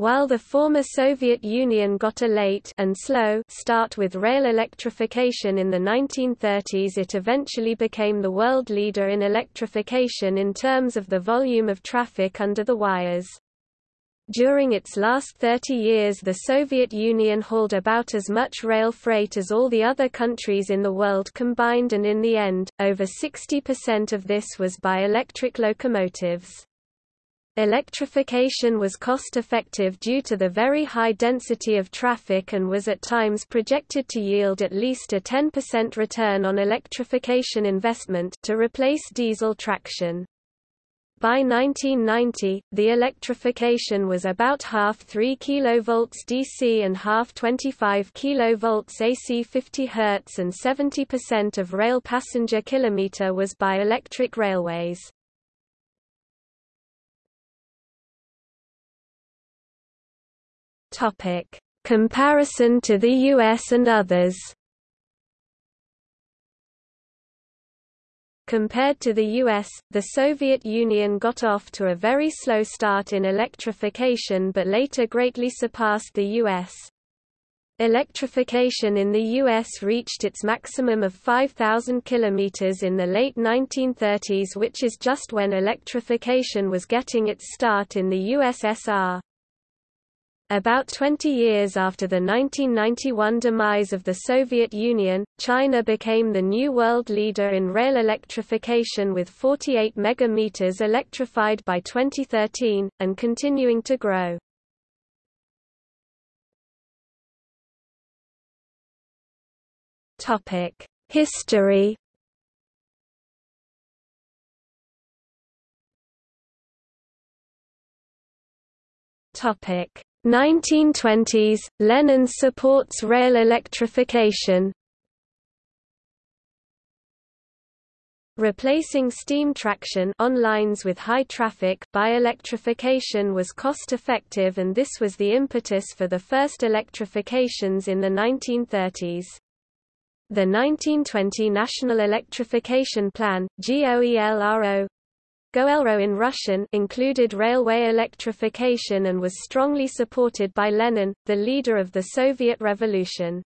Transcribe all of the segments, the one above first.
While the former Soviet Union got a late and slow start with rail electrification in the 1930s it eventually became the world leader in electrification in terms of the volume of traffic under the wires. During its last 30 years the Soviet Union hauled about as much rail freight as all the other countries in the world combined and in the end, over 60% of this was by electric locomotives. Electrification was cost-effective due to the very high density of traffic and was at times projected to yield at least a 10% return on electrification investment to replace diesel traction. By 1990, the electrification was about half 3 kV DC and half 25 kV AC 50 Hz and 70% of rail passenger kilometer was by electric railways. Topic: Comparison to the US and others. Compared to the US, the Soviet Union got off to a very slow start in electrification but later greatly surpassed the US. Electrification in the U.S. reached its maximum of 5,000 km in the late 1930s which is just when electrification was getting its start in the USSR. About 20 years after the 1991 demise of the Soviet Union, China became the new world leader in rail electrification with 48 megameters electrified by 2013, and continuing to grow. History Topic 1920s, Lenin supports rail electrification. Replacing steam traction on lines with high traffic by electrification was cost-effective and this was the impetus for the first electrifications in the 1930s. The 1920 National Electrification Plan, GOELRO, Goelro in Russian included railway electrification and was strongly supported by Lenin, the leader of the Soviet Revolution.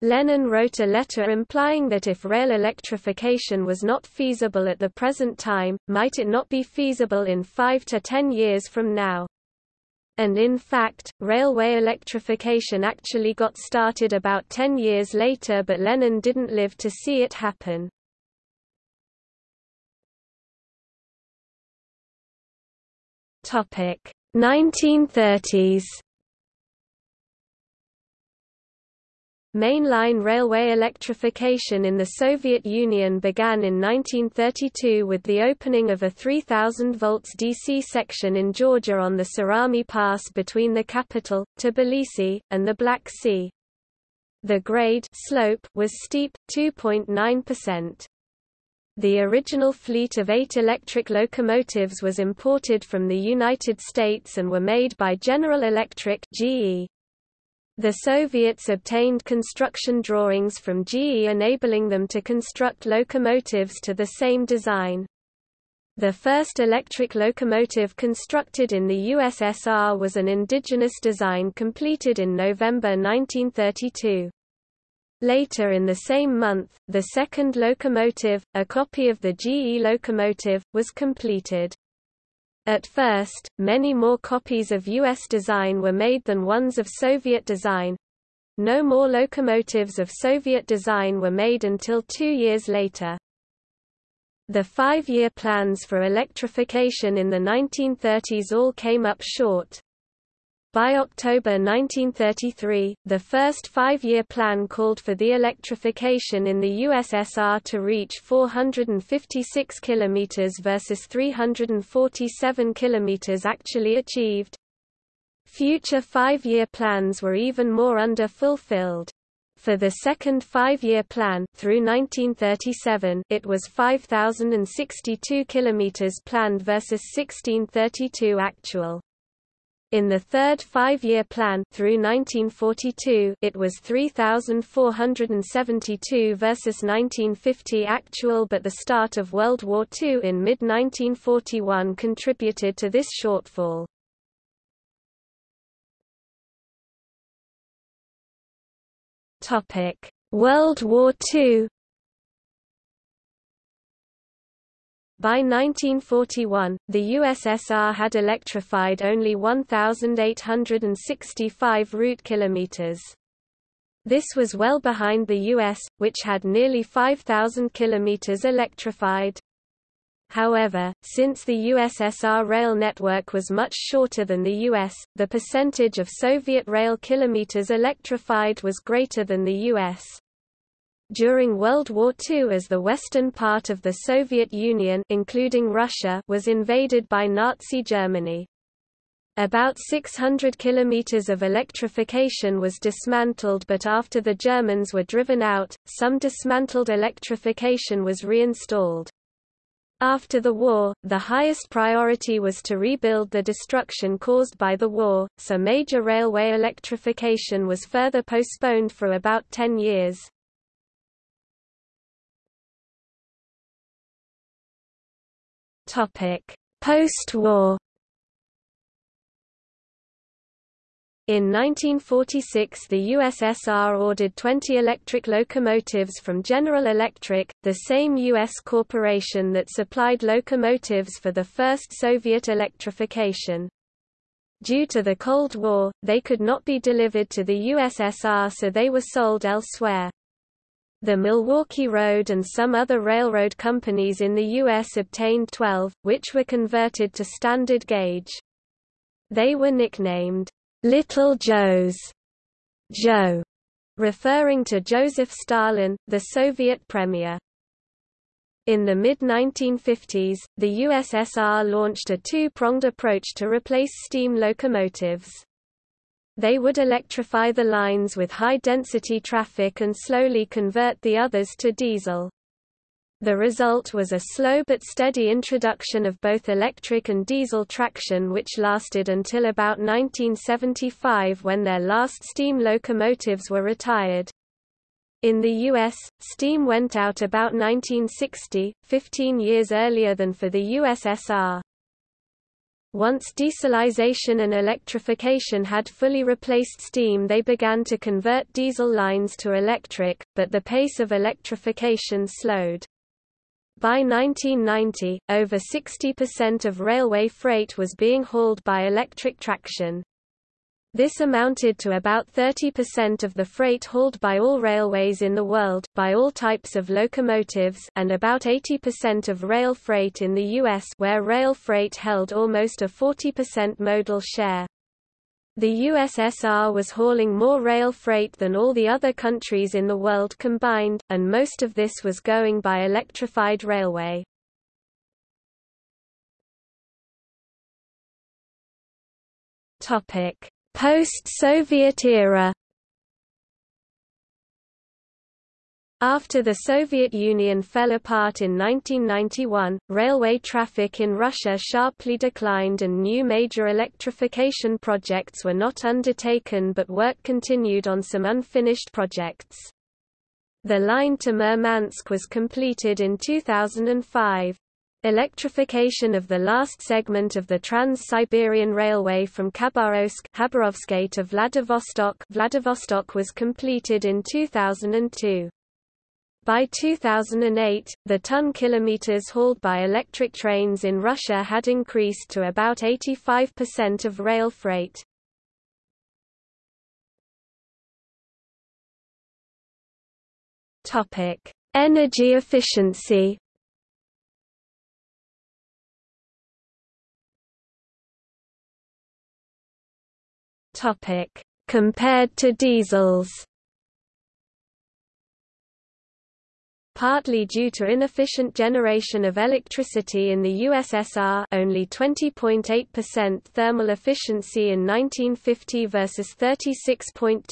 Lenin wrote a letter implying that if rail electrification was not feasible at the present time, might it not be feasible in five to ten years from now. And in fact, railway electrification actually got started about ten years later but Lenin didn't live to see it happen. Topic 1930s Mainline railway electrification in the Soviet Union began in 1932 with the opening of a 3000 volts DC section in Georgia on the Surami Pass between the capital, Tbilisi, and the Black Sea. The grade slope was steep, 2.9%. The original fleet of eight electric locomotives was imported from the United States and were made by General Electric GE. The Soviets obtained construction drawings from GE enabling them to construct locomotives to the same design. The first electric locomotive constructed in the USSR was an indigenous design completed in November 1932. Later in the same month, the second locomotive, a copy of the GE locomotive, was completed. At first, many more copies of U.S. design were made than ones of Soviet design. No more locomotives of Soviet design were made until two years later. The five-year plans for electrification in the 1930s all came up short. By October 1933, the first five-year plan called for the electrification in the USSR to reach 456 km versus 347 km actually achieved. Future five-year plans were even more under-fulfilled. For the second five-year plan through 1937, it was 5062 km planned versus 1632 actual. In the third five-year plan through 1942, it was 3,472 versus 1950 actual but the start of World War II in mid-1941 contributed to this shortfall. World War II By 1941, the USSR had electrified only 1,865 route kilometers. This was well behind the US, which had nearly 5,000 kilometers electrified. However, since the USSR rail network was much shorter than the US, the percentage of Soviet rail kilometers electrified was greater than the US. During World War II as the western part of the Soviet Union including Russia was invaded by Nazi Germany. About 600 kilometers of electrification was dismantled but after the Germans were driven out, some dismantled electrification was reinstalled. After the war, the highest priority was to rebuild the destruction caused by the war, so major railway electrification was further postponed for about 10 years. Post-war In 1946 the USSR ordered 20 electric locomotives from General Electric, the same U.S. corporation that supplied locomotives for the first Soviet electrification. Due to the Cold War, they could not be delivered to the USSR so they were sold elsewhere. The Milwaukee Road and some other railroad companies in the U.S. obtained 12, which were converted to standard gauge. They were nicknamed, "'Little Joes' Joe, referring to Joseph Stalin, the Soviet premier. In the mid-1950s, the USSR launched a two-pronged approach to replace steam locomotives. They would electrify the lines with high-density traffic and slowly convert the others to diesel. The result was a slow but steady introduction of both electric and diesel traction which lasted until about 1975 when their last steam locomotives were retired. In the U.S., steam went out about 1960, 15 years earlier than for the USSR. Once dieselization and electrification had fully replaced steam they began to convert diesel lines to electric, but the pace of electrification slowed. By 1990, over 60% of railway freight was being hauled by electric traction. This amounted to about 30% of the freight hauled by all railways in the world, by all types of locomotives and about 80% of rail freight in the U.S. where rail freight held almost a 40% modal share. The USSR was hauling more rail freight than all the other countries in the world combined, and most of this was going by electrified railway. Topic: Post-Soviet era After the Soviet Union fell apart in 1991, railway traffic in Russia sharply declined and new major electrification projects were not undertaken but work continued on some unfinished projects. The line to Murmansk was completed in 2005. Electrification of the last segment of the Trans-Siberian Railway from Khabarovsk to Vladivostok, Vladivostok was completed in 2002. By 2008, the ton kilometers hauled by electric trains in Russia had increased to about 85% of rail freight. Topic: Energy efficiency. Topic: Compared to diesels. Partly due to inefficient generation of electricity in the USSR only 20.8% thermal efficiency in 1950 versus 36.2%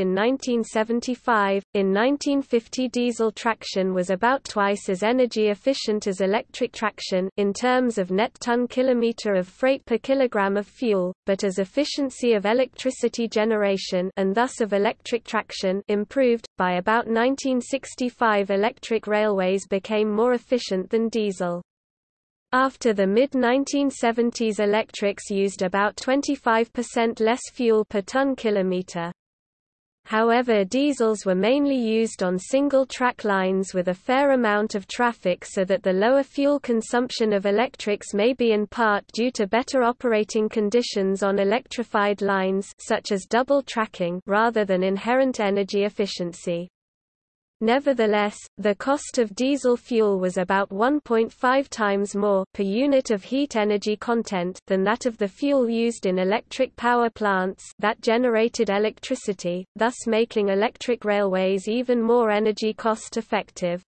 in 1975. In 1950 diesel traction was about twice as energy efficient as electric traction in terms of net ton kilometer of freight per kilogram of fuel, but as efficiency of electricity generation and thus of electric traction improved, by about 1965 electric railways became more efficient than diesel. After the mid-1970s electrics used about 25% less fuel per ton kilometer. However diesels were mainly used on single-track lines with a fair amount of traffic so that the lower fuel consumption of electrics may be in part due to better operating conditions on electrified lines such as double tracking rather than inherent energy efficiency. Nevertheless, the cost of diesel fuel was about 1.5 times more per unit of heat energy content than that of the fuel used in electric power plants that generated electricity, thus making electric railways even more energy cost effective.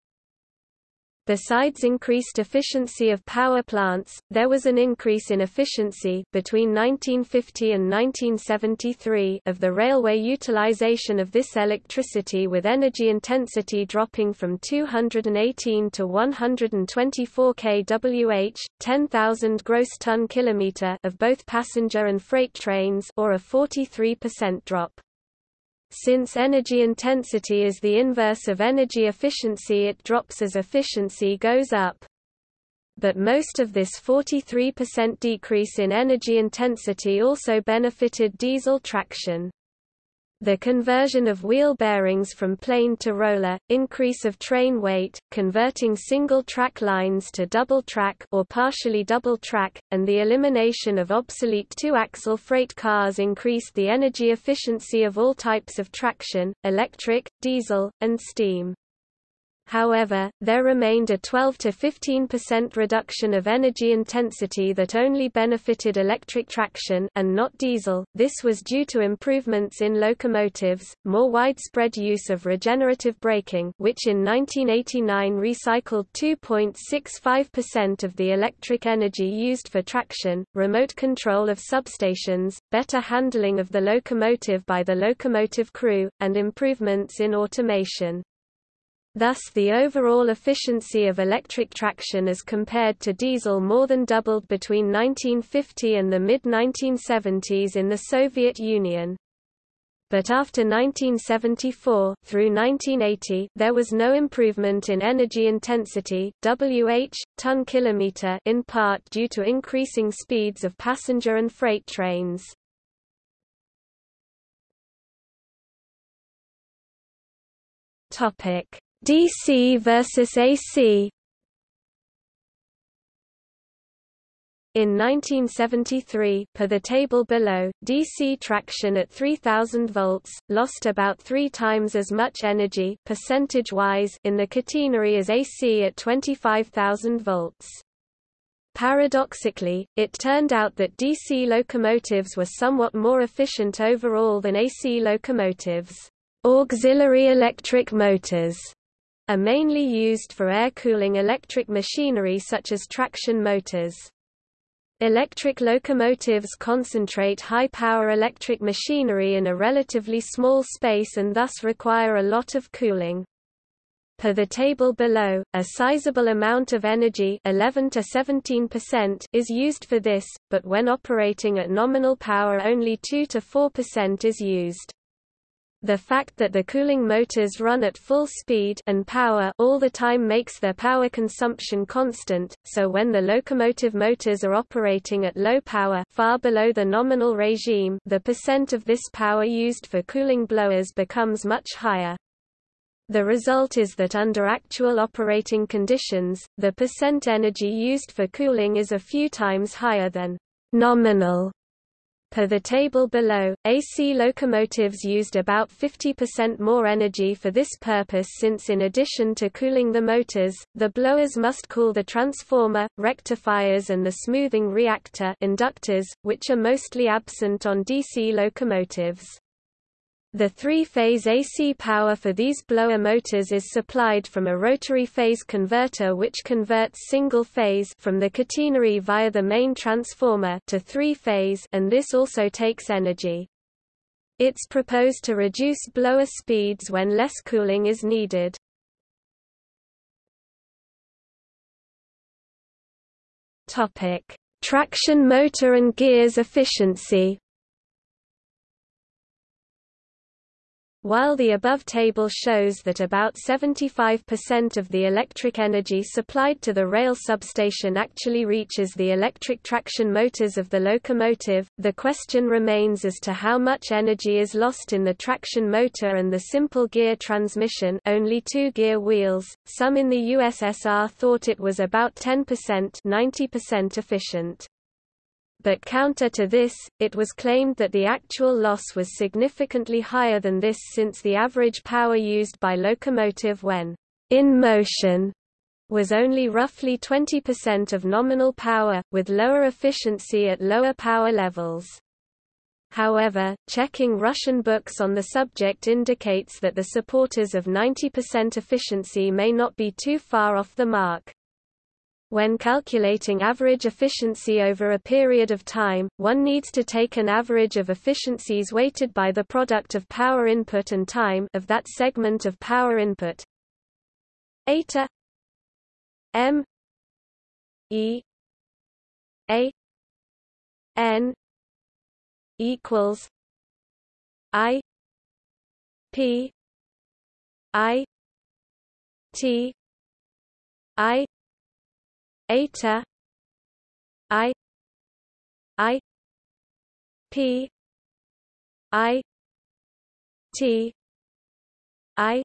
Besides increased efficiency of power plants, there was an increase in efficiency between 1950 and 1973 of the railway utilization of this electricity with energy intensity dropping from 218 to 124 kWh, 10,000 gross ton kilometer of both passenger and freight trains or a 43% drop. Since energy intensity is the inverse of energy efficiency it drops as efficiency goes up. But most of this 43% decrease in energy intensity also benefited diesel traction. The conversion of wheel bearings from plain to roller, increase of train weight, converting single-track lines to double-track or partially double-track, and the elimination of obsolete two-axle freight cars increased the energy efficiency of all types of traction, electric, diesel, and steam. However, there remained a 12 to 15% reduction of energy intensity that only benefited electric traction and not diesel. This was due to improvements in locomotives, more widespread use of regenerative braking, which in 1989 recycled 2.65% of the electric energy used for traction, remote control of substations, better handling of the locomotive by the locomotive crew, and improvements in automation. Thus the overall efficiency of electric traction as compared to diesel more than doubled between 1950 and the mid-1970s in the Soviet Union. But after 1974, through 1980, there was no improvement in energy intensity (WH ton kilometer) in part due to increasing speeds of passenger and freight trains. Topic: DC versus AC In 1973, per the table below, DC traction at 3000 volts lost about 3 times as much energy percentage-wise in the catenary as AC at 25000 volts. Paradoxically, it turned out that DC locomotives were somewhat more efficient overall than AC locomotives. Auxiliary electric motors are mainly used for air-cooling electric machinery such as traction motors. Electric locomotives concentrate high-power electric machinery in a relatively small space and thus require a lot of cooling. Per the table below, a sizable amount of energy 11 to 17% is used for this, but when operating at nominal power only 2 to 4% is used. The fact that the cooling motors run at full speed and power all the time makes their power consumption constant, so when the locomotive motors are operating at low power far below the nominal regime the percent of this power used for cooling blowers becomes much higher. The result is that under actual operating conditions, the percent energy used for cooling is a few times higher than nominal Per the table below, AC locomotives used about 50% more energy for this purpose since in addition to cooling the motors, the blowers must cool the transformer, rectifiers and the smoothing reactor inductors, which are mostly absent on DC locomotives. The three-phase AC power for these blower motors is supplied from a rotary phase converter which converts single-phase from the catenary via the main transformer to three-phase and this also takes energy. It's proposed to reduce blower speeds when less cooling is needed. Topic: Traction motor and gears efficiency While the above table shows that about 75% of the electric energy supplied to the rail substation actually reaches the electric traction motors of the locomotive, the question remains as to how much energy is lost in the traction motor and the simple gear transmission only two gear wheels. Some in the USSR thought it was about 10% 90% efficient but counter to this, it was claimed that the actual loss was significantly higher than this since the average power used by locomotive when in motion was only roughly 20% of nominal power, with lower efficiency at lower power levels. However, checking Russian books on the subject indicates that the supporters of 90% efficiency may not be too far off the mark. When calculating average efficiency over a period of time, one needs to take an average of efficiencies weighted by the product of power input and time of that segment of power input. Eta M E A N equals I P I T I eta i i p i t i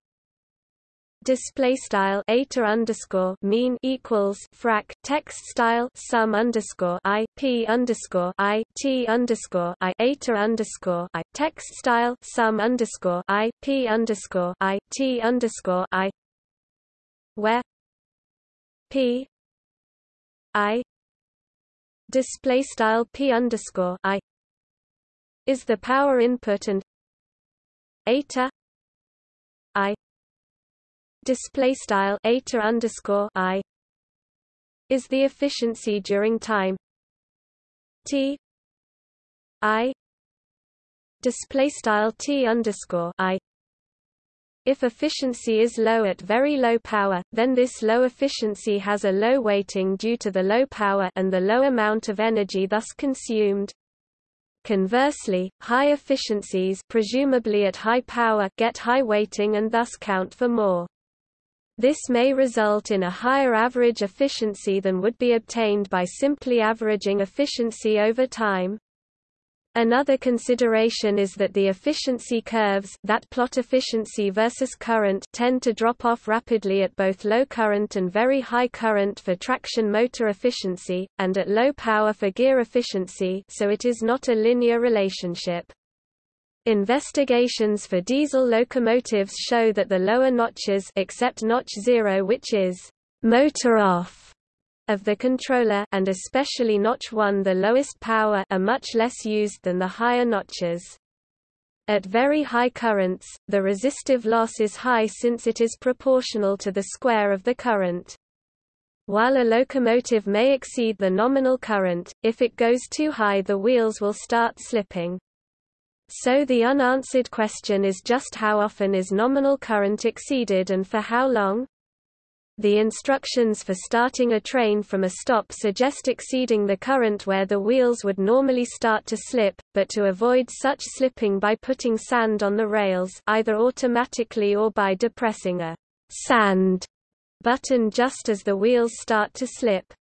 Display style eta underscore mean equals frac text style sum underscore i p underscore i t underscore i eta underscore i text style sum underscore i p underscore i t underscore i where p I display style p underscore I is the power input and eta I display style eta underscore I is the efficiency during time. T I display style T underscore I if efficiency is low at very low power, then this low efficiency has a low weighting due to the low power and the low amount of energy thus consumed. Conversely, high efficiencies presumably at high power get high weighting and thus count for more. This may result in a higher average efficiency than would be obtained by simply averaging efficiency over time. Another consideration is that the efficiency curves that plot efficiency versus current tend to drop off rapidly at both low current and very high current for traction motor efficiency, and at low power for gear efficiency so it is not a linear relationship. Investigations for diesel locomotives show that the lower notches except notch 0 which is motor off of the controller and especially notch 1 the lowest power are much less used than the higher notches. At very high currents, the resistive loss is high since it is proportional to the square of the current. While a locomotive may exceed the nominal current, if it goes too high the wheels will start slipping. So the unanswered question is just how often is nominal current exceeded and for how long? The instructions for starting a train from a stop suggest exceeding the current where the wheels would normally start to slip, but to avoid such slipping by putting sand on the rails either automatically or by depressing a sand button just as the wheels start to slip.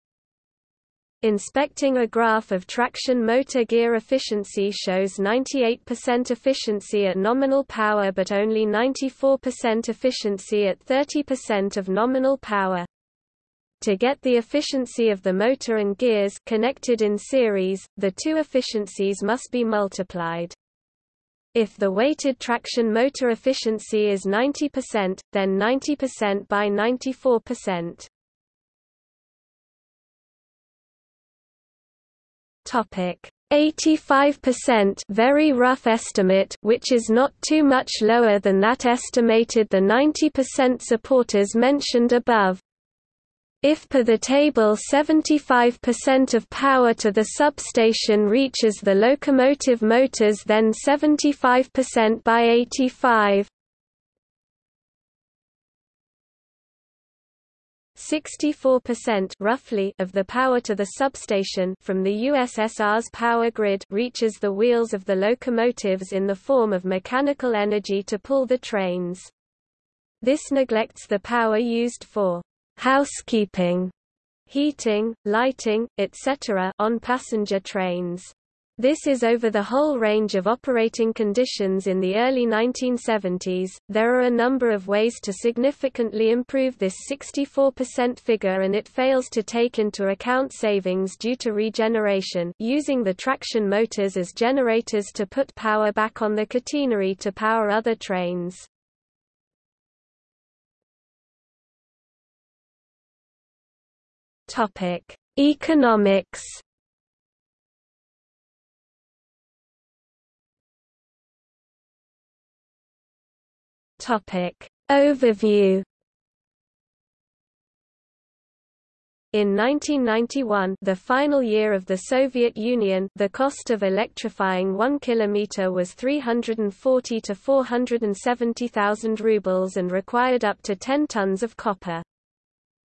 Inspecting a graph of traction motor gear efficiency shows 98% efficiency at nominal power but only 94% efficiency at 30% of nominal power. To get the efficiency of the motor and gears connected in series, the two efficiencies must be multiplied. If the weighted traction motor efficiency is 90%, then 90% by 94%. Topic 85% very rough estimate which is not too much lower than that estimated the 90% supporters mentioned above. If per the table 75% of power to the substation reaches the locomotive motors then 75% by 85 64% roughly of the power to the substation from the USSR's power grid reaches the wheels of the locomotives in the form of mechanical energy to pull the trains. This neglects the power used for housekeeping, heating, lighting, etc. on passenger trains. This is over the whole range of operating conditions in the early 1970s. There are a number of ways to significantly improve this 64% figure and it fails to take into account savings due to regeneration, using the traction motors as generators to put power back on the catenary to power other trains. Topic: Economics Topic. Overview In 1991 the final year of the Soviet Union the cost of electrifying 1 kilometer was 340 to 470,000 rubles and required up to 10 tons of copper.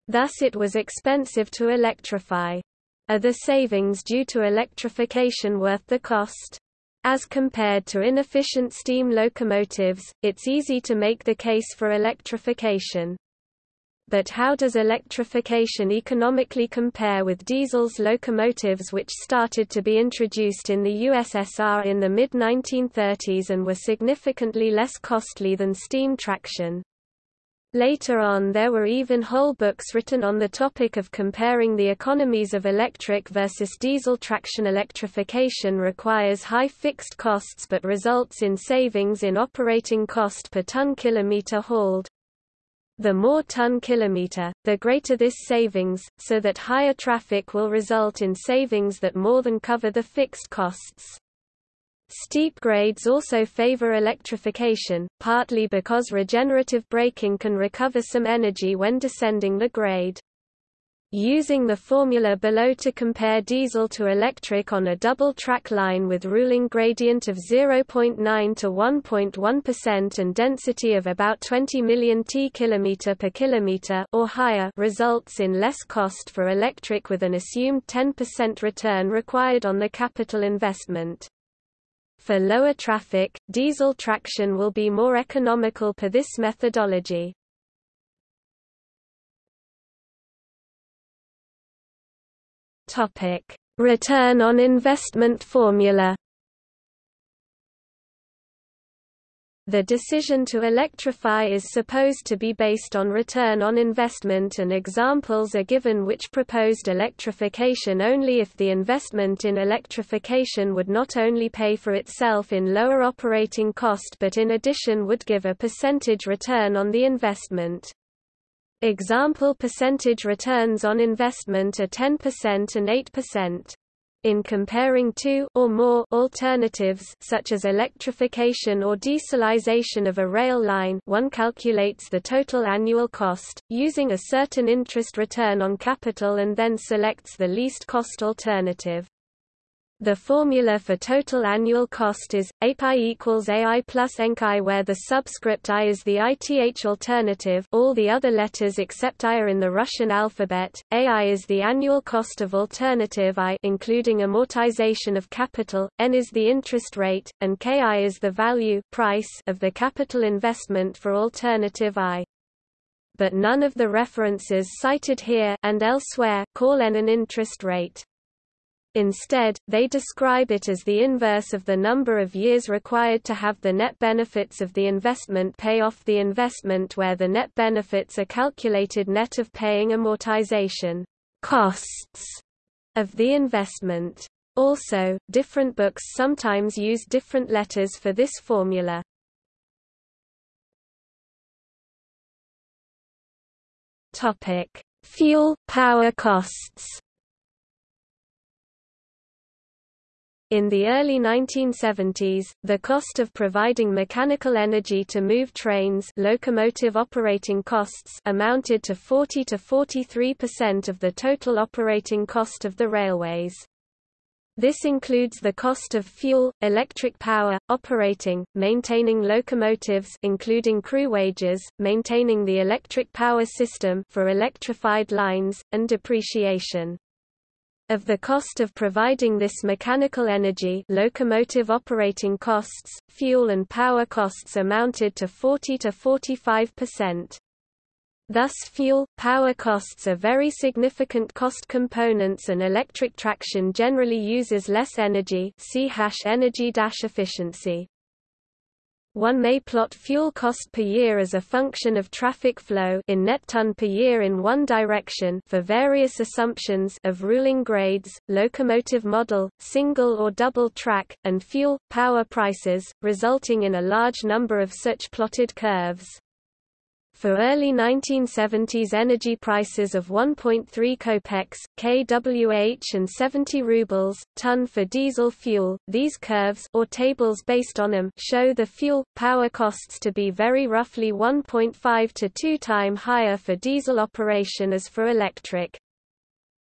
Thus it was expensive to electrify. Are the savings due to electrification worth the cost? As compared to inefficient steam locomotives, it's easy to make the case for electrification. But how does electrification economically compare with diesel's locomotives which started to be introduced in the USSR in the mid-1930s and were significantly less costly than steam traction? Later on there were even whole books written on the topic of comparing the economies of electric versus diesel traction electrification requires high fixed costs but results in savings in operating cost per ton kilometer hauled. The more ton kilometer, the greater this savings, so that higher traffic will result in savings that more than cover the fixed costs. Steep grades also favor electrification, partly because regenerative braking can recover some energy when descending the grade. Using the formula below to compare diesel to electric on a double-track line with ruling gradient of 0.9 to 1.1% and density of about 20 million t km per kilometer or higher results in less cost for electric with an assumed 10% return required on the capital investment. For lower traffic, diesel traction will be more economical per this methodology. Return on investment formula. The decision to electrify is supposed to be based on return on investment and examples are given which proposed electrification only if the investment in electrification would not only pay for itself in lower operating cost but in addition would give a percentage return on the investment. Example percentage returns on investment are 10% and 8%. In comparing two or more alternatives such as electrification or dieselization of a rail line one calculates the total annual cost, using a certain interest return on capital and then selects the least cost alternative. The formula for total annual cost is API equals AI plus ENCI where the subscript I is the ITH alternative all the other letters except I are in the Russian alphabet. AI is the annual cost of alternative I including amortization of capital, N is the interest rate, and KI is the value price of the capital investment for alternative I. But none of the references cited here and elsewhere call N an interest rate. Instead, they describe it as the inverse of the number of years required to have the net benefits of the investment pay off the investment where the net benefits are calculated net of paying amortization costs of the investment. Also, different books sometimes use different letters for this formula. Topic: Fuel power costs. In the early 1970s, the cost of providing mechanical energy to move trains locomotive operating costs amounted to 40 to 43% of the total operating cost of the railways. This includes the cost of fuel, electric power, operating, maintaining locomotives including crew wages, maintaining the electric power system for electrified lines, and depreciation. Of the cost of providing this mechanical energy locomotive operating costs, fuel and power costs amounted to 40 to 45%. Thus fuel, power costs are very significant cost components and electric traction generally uses less energy see hash energy-efficiency. One may plot fuel cost per year as a function of traffic flow in net ton per year in one direction for various assumptions of ruling grades, locomotive model, single or double track, and fuel, power prices, resulting in a large number of such plotted curves. For early 1970s energy prices of 1.3 kopecks, kWh and 70 rubles, ton for diesel fuel, these curves or tables based on them show the fuel, power costs to be very roughly 1.5 to 2 time higher for diesel operation as for electric.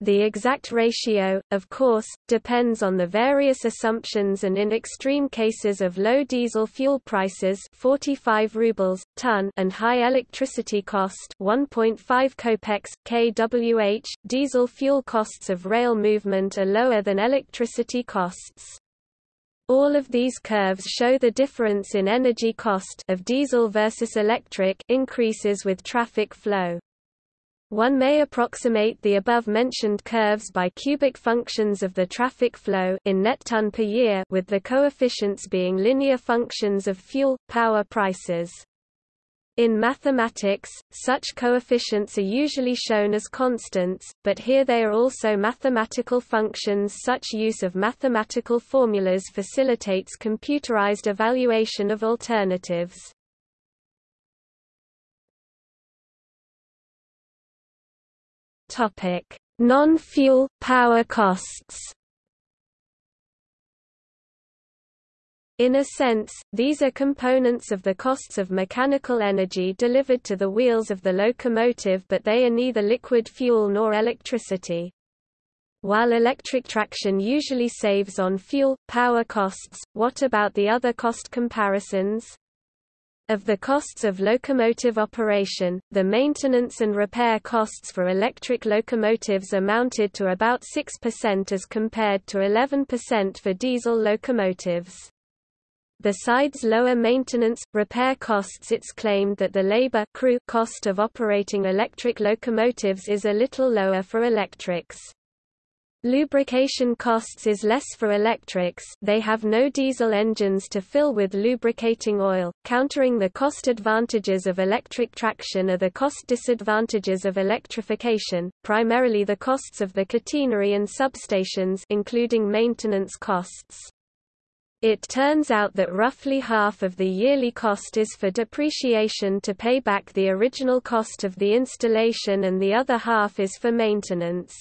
The exact ratio, of course, depends on the various assumptions and in extreme cases of low diesel fuel prices 45 rubles, ton and high electricity cost 1.5 kopecks, kWh, diesel fuel costs of rail movement are lower than electricity costs. All of these curves show the difference in energy cost of diesel versus electric increases with traffic flow. One may approximate the above-mentioned curves by cubic functions of the traffic flow in net ton per year with the coefficients being linear functions of fuel, power prices. In mathematics, such coefficients are usually shown as constants, but here they are also mathematical functions Such use of mathematical formulas facilitates computerized evaluation of alternatives. Non-fuel power costs. In a sense, these are components of the costs of mechanical energy delivered to the wheels of the locomotive but they are neither liquid fuel nor electricity. While electric traction usually saves on fuel, power costs, what about the other cost comparisons? Of the costs of locomotive operation, the maintenance and repair costs for electric locomotives amounted to about 6% as compared to 11% for diesel locomotives. Besides lower maintenance, repair costs it's claimed that the labor crew cost of operating electric locomotives is a little lower for electrics. Lubrication costs is less for electrics they have no diesel engines to fill with lubricating oil. Countering the cost advantages of electric traction are the cost disadvantages of electrification, primarily the costs of the catenary and substations including maintenance costs. It turns out that roughly half of the yearly cost is for depreciation to pay back the original cost of the installation and the other half is for maintenance.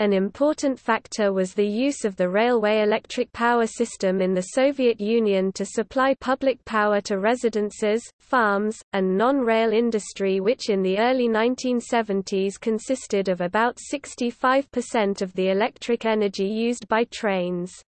An important factor was the use of the railway electric power system in the Soviet Union to supply public power to residences, farms, and non-rail industry which in the early 1970s consisted of about 65% of the electric energy used by trains.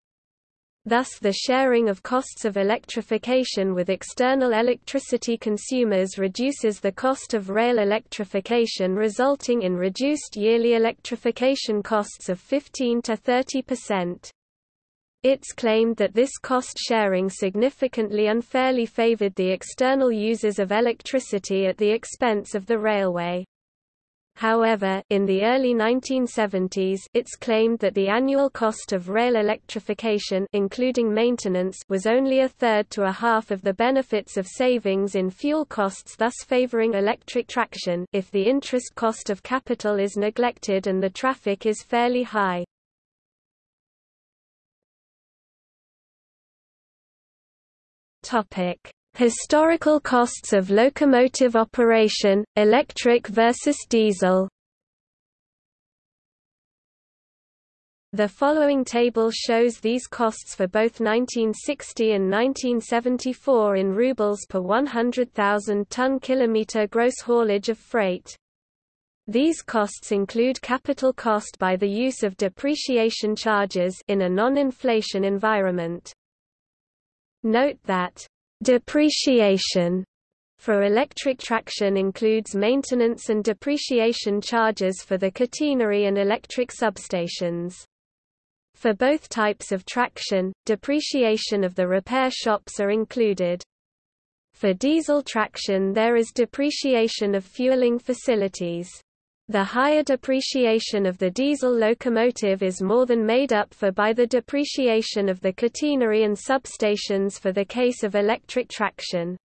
Thus the sharing of costs of electrification with external electricity consumers reduces the cost of rail electrification resulting in reduced yearly electrification costs of 15 to 30%. It's claimed that this cost sharing significantly unfairly favored the external users of electricity at the expense of the railway. However, in the early 1970s it's claimed that the annual cost of rail electrification including maintenance was only a third to a half of the benefits of savings in fuel costs thus favoring electric traction if the interest cost of capital is neglected and the traffic is fairly high. Topic: Historical costs of locomotive operation, electric versus diesel The following table shows these costs for both 1960 and 1974 in rubles per 100,000 ton kilometer gross haulage of freight. These costs include capital cost by the use of depreciation charges in a non-inflation environment. Note that depreciation for electric traction includes maintenance and depreciation charges for the catenary and electric substations. For both types of traction, depreciation of the repair shops are included. For diesel traction there is depreciation of fueling facilities. The higher depreciation of the diesel locomotive is more than made up for by the depreciation of the catenary and substations for the case of electric traction.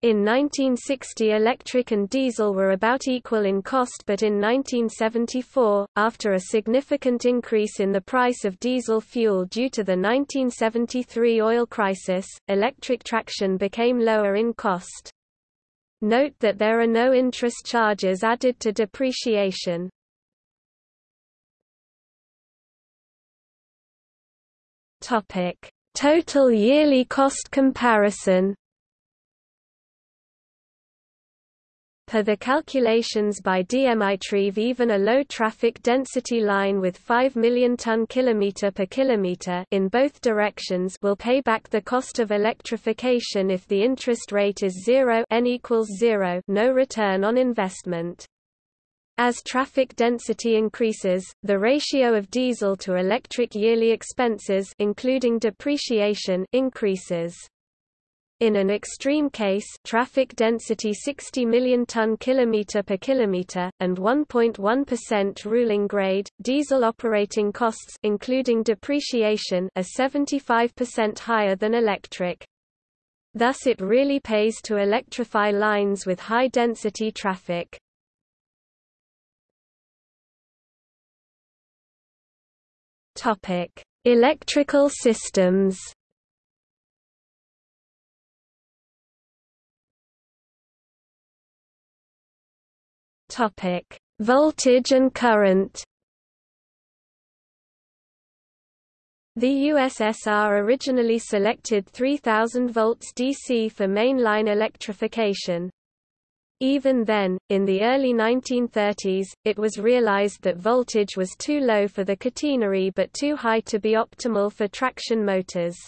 In 1960 electric and diesel were about equal in cost but in 1974, after a significant increase in the price of diesel fuel due to the 1973 oil crisis, electric traction became lower in cost. Note that there are no interest charges added to depreciation. Total yearly cost comparison Per the calculations by Dmitriev even a low traffic density line with 5 million ton kilometer per kilometer in both directions will pay back the cost of electrification if the interest rate is 0 n equals 0 no return on investment. As traffic density increases, the ratio of diesel to electric yearly expenses including depreciation increases. In an extreme case, traffic density 60 million ton kilometer per kilometer and 1.1% ruling grade, diesel operating costs including depreciation are 75% higher than electric. Thus it really pays to electrify lines with high density traffic. Topic: Electrical systems. Topic: Voltage and current. The USSR originally selected 3000 volts DC for mainline electrification. Even then, in the early 1930s, it was realized that voltage was too low for the catenary but too high to be optimal for traction motors.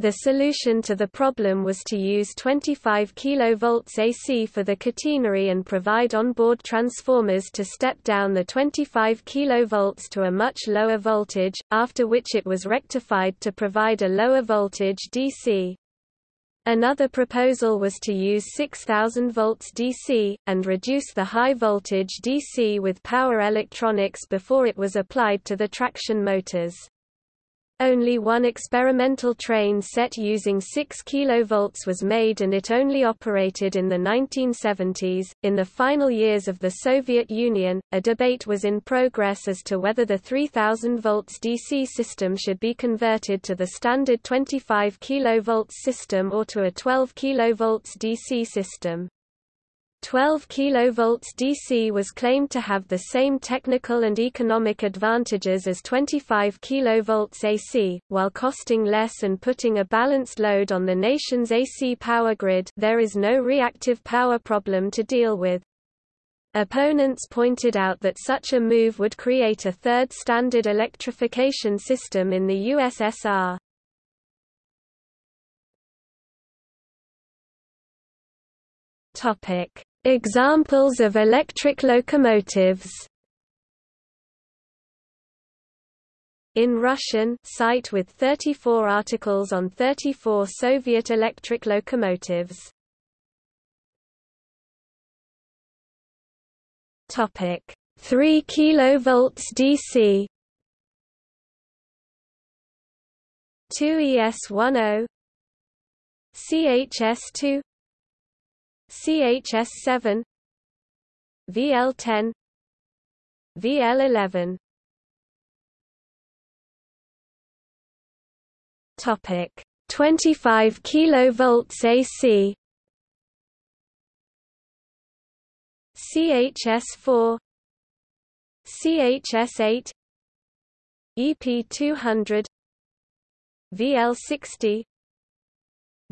The solution to the problem was to use 25 kV AC for the catenary and provide onboard transformers to step down the 25 kV to a much lower voltage, after which it was rectified to provide a lower voltage DC. Another proposal was to use 6000 volts DC, and reduce the high voltage DC with power electronics before it was applied to the traction motors. Only one experimental train set using 6 kV was made and it only operated in the 1970s. In the final years of the Soviet Union, a debate was in progress as to whether the 3000 volts DC system should be converted to the standard 25 kV system or to a 12 kV DC system. 12 kV DC was claimed to have the same technical and economic advantages as 25 kV AC, while costing less and putting a balanced load on the nation's AC power grid there is no reactive power problem to deal with. Opponents pointed out that such a move would create a third standard electrification system in the USSR. Topic: Examples of electric locomotives. In Russian site with 34 articles on 34 Soviet electric locomotives. Topic. 3 kV DC 2 ES10 CHS2 CHS7 VL10 VL11 Topic 25 kilovolts AC CHS4 CHS8 EP200 VL60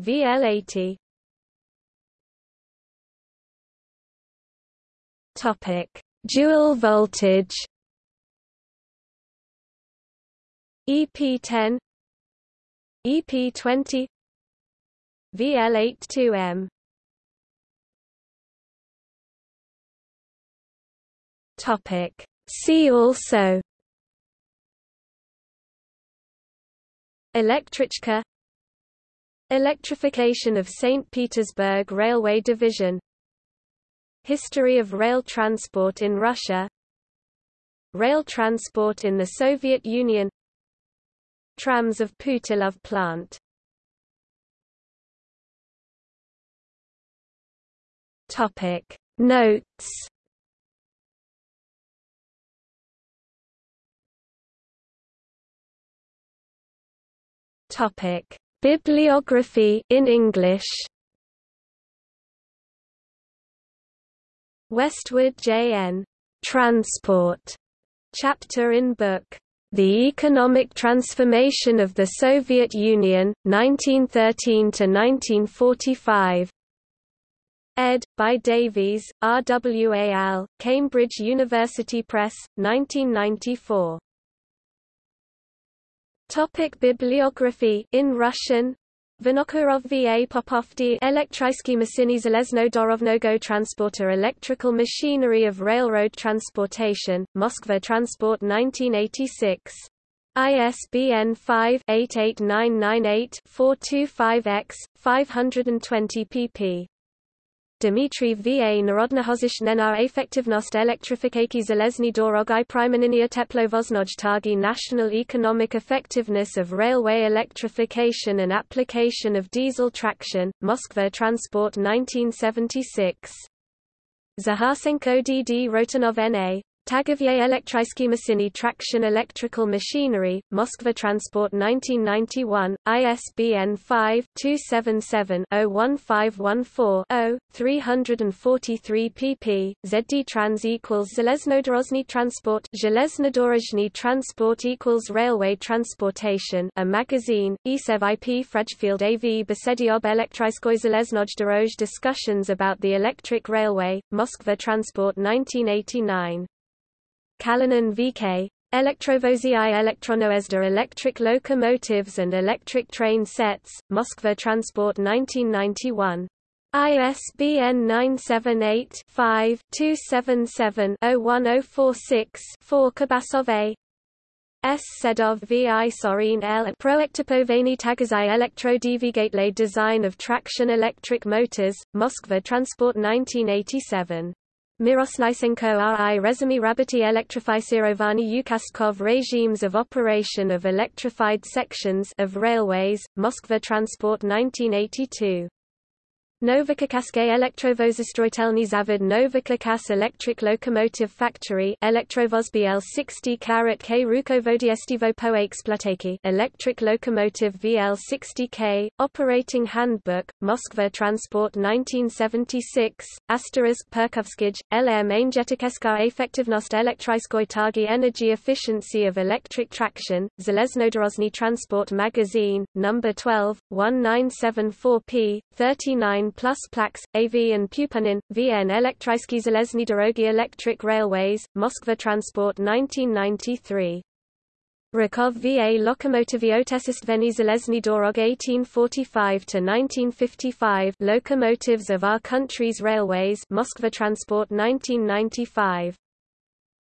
VL80 Topic: Dual voltage. EP10 EP20 VL82M Topic. See also. Elektrichka Electrification of St. Petersburg Railway Division History of rail transport in Russia. Rail transport in the Soviet Union. Trams of Putilov plant. Topic. Notes. Topic. Bibliography in English Westwood J.N. Transport chapter in book The Economic Transformation of the Soviet Union 1913 to 1945 ed. by Davies, RWAL, Cambridge University Press, 1994. Topic bibliography in Russian Vinokurov V.A. Popovdi Elektrysky Masiny Zelezno Dorovnogo Transporter Electrical Machinery of Railroad Transportation, Moskva Transport 1986. ISBN 5-88998-425-X, 520 pp. Dmitry V.A. Narodnohozishnena Efektivnost elektrifikacji Zelezny Dorog i Primaniniya Teplovoznoj National Economic Effectiveness of Railway Electrification and Application of Diesel Traction, Moskva Transport 1976. Zaharsenko D.D. Rotanov N.A. Tagovye Tagovier Elektriskimashiny Traction Electrical Machinery, Moskva Transport 1991, ISBN 5-277-01514-0, 343 pp. ZD Trans equals Zleznodorozhny Transport Zleznodorozhny Transport equals Railway Transportation a magazine, Isev IP Frejfield AV Besediob Elektriskoy Zeleznojdorozh Discussions about the Electric Railway, Moskva Transport 1989 Kalinin VK, Elektrovozii Elektronoezda Electric Locomotives and Electric Train Sets, Moskva Transport 1991. ISBN 978-5-277-01046-4 Kabasov A. S. Sedov V.I. Sorin L. Proektopovany Tagazai Elektrodvigatle Design of Traction Electric Motors, Moskva Transport 1987. Miroslysenko RI Rezumi Rabati Elektrofysirovani Yukastkov Regimes of Operation of Electrified Sections of Railways, Moskva Transport 1982 Novokirkaske Elektrovozostroitelny Zavod Novocherkassk Electric Locomotive Factory Elektrovoz VL 60 Karat K Rukovodestivo po exploataki Electric Locomotive VL 60K, Operating Handbook, Moskva Transport 1976, Asterisk Perkovskij, LR Mainjetikeska Efektivnost Elektriskoj Targi Energy Efficiency of Electric Traction, Zeleznodorozny Transport Magazine, No. 12, 1974p, 39 plus Plax, AV and Pupanin, VN Elektrysky Zelezny Dorogi Electric Railways, Moskva Transport 1993. Rakov VA Lokomotivy Otesistveny Zelezny Dorog 1845–1955 Locomotives of Our Country's Railways Moskva Transport 1995.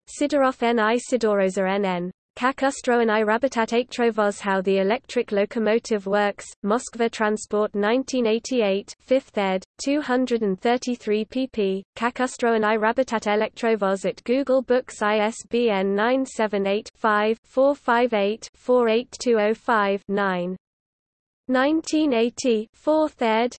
Sidorov N.I. Sidorova N.N. Kakustro I Rabitat Ektrovos How the Electric Locomotive Works, Moskva Transport 1988 5th ed., 233 pp. Kakustro I Rabitat Elektrovos at Google Books ISBN 978 5 458 48205 9. 1980 4th ed.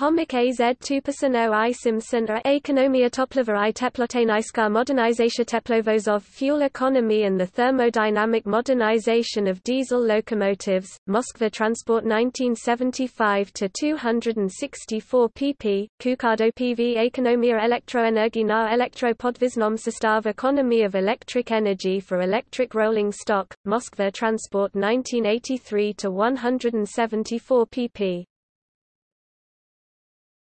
Homik az 2% i Simpson a ekonomia toplova i teploteniska modernizacja teplovozov fuel economy and the thermodynamic modernization of diesel locomotives, Moskva Transport 1975-264 pp, Kukado PV Ekonomia elektroenergi na elektropodviznom sestav Economy of electric energy for electric rolling stock, Moskva Transport 1983-174 pp.